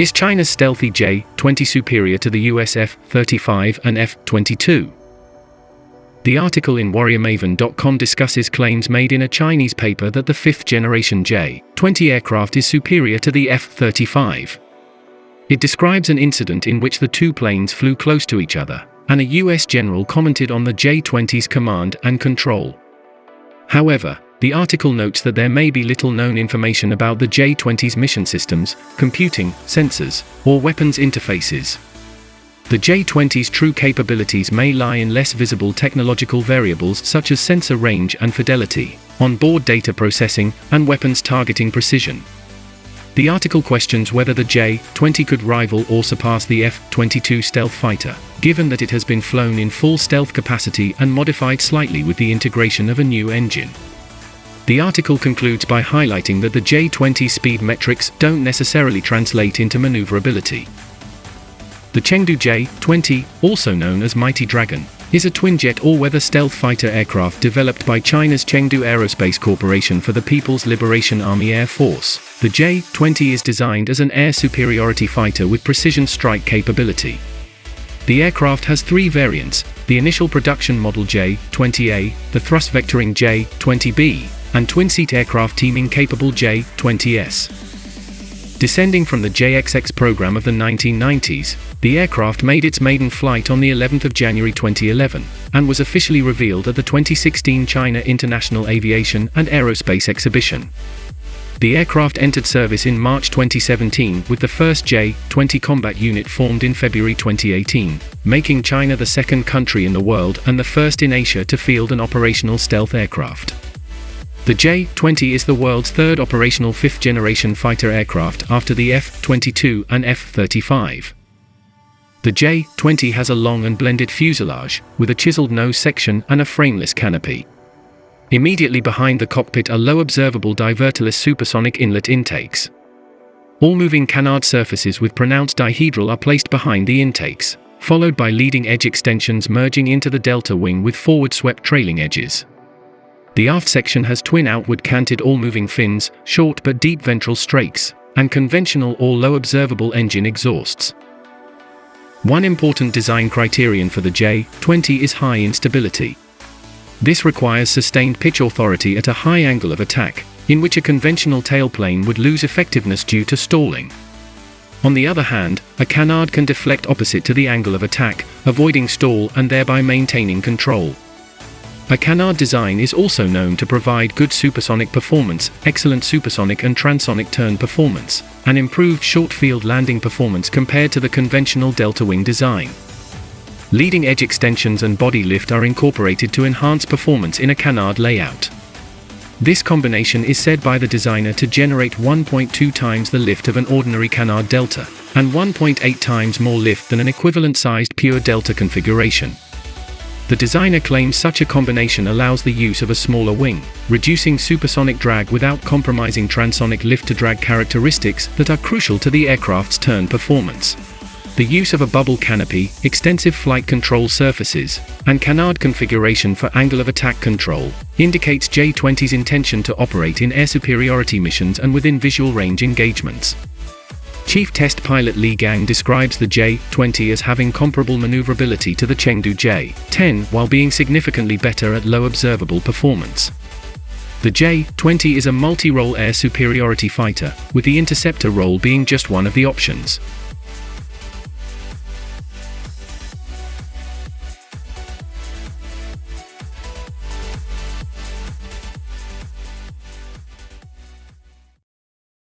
Is China's stealthy J-20 superior to the US F-35 and F-22? The article in WarriorMaven.com discusses claims made in a Chinese paper that the fifth generation J-20 aircraft is superior to the F-35. It describes an incident in which the two planes flew close to each other, and a US general commented on the J-20's command and control. However, the article notes that there may be little known information about the J-20's mission systems, computing, sensors, or weapons interfaces. The J-20's true capabilities may lie in less visible technological variables such as sensor range and fidelity, onboard data processing, and weapons targeting precision. The article questions whether the J-20 could rival or surpass the F-22 stealth fighter, given that it has been flown in full stealth capacity and modified slightly with the integration of a new engine. The article concludes by highlighting that the J-20 speed metrics don't necessarily translate into maneuverability. The Chengdu J-20, also known as Mighty Dragon, is a twin-jet all-weather stealth fighter aircraft developed by China's Chengdu Aerospace Corporation for the People's Liberation Army Air Force. The J-20 is designed as an air superiority fighter with precision strike capability. The aircraft has three variants, the initial production model J-20A, the thrust vectoring J-20B, and twin-seat aircraft teaming capable J-20S. Descending from the JXX program of the 1990s, the aircraft made its maiden flight on the 11th of January 2011 and was officially revealed at the 2016 China International Aviation and Aerospace Exhibition. The aircraft entered service in March 2017 with the first J-20 combat unit formed in February 2018, making China the second country in the world and the first in Asia to field an operational stealth aircraft. The J-20 is the world's third operational fifth-generation fighter aircraft after the F-22 and F-35. The J-20 has a long and blended fuselage, with a chiseled nose section and a frameless canopy. Immediately behind the cockpit are low observable diverterless supersonic inlet intakes. All moving canard surfaces with pronounced dihedral are placed behind the intakes, followed by leading edge extensions merging into the delta wing with forward swept trailing edges. The aft section has twin outward canted all-moving fins, short but deep ventral strakes, and conventional or low observable engine exhausts. One important design criterion for the J-20 is high instability. This requires sustained pitch authority at a high angle of attack, in which a conventional tailplane would lose effectiveness due to stalling. On the other hand, a canard can deflect opposite to the angle of attack, avoiding stall and thereby maintaining control. A canard design is also known to provide good supersonic performance, excellent supersonic and transonic turn performance, and improved short-field landing performance compared to the conventional delta wing design. Leading edge extensions and body lift are incorporated to enhance performance in a canard layout. This combination is said by the designer to generate 1.2 times the lift of an ordinary canard delta, and 1.8 times more lift than an equivalent-sized pure delta configuration. The designer claims such a combination allows the use of a smaller wing, reducing supersonic drag without compromising transonic lift-to-drag characteristics that are crucial to the aircraft's turn performance. The use of a bubble canopy, extensive flight control surfaces, and canard configuration for angle of attack control indicates J-20's intention to operate in air superiority missions and within visual range engagements. Chief Test Pilot Li Gang describes the J-20 as having comparable maneuverability to the Chengdu J-10 while being significantly better at low observable performance. The J-20 is a multi-role air superiority fighter, with the interceptor role being just one of the options.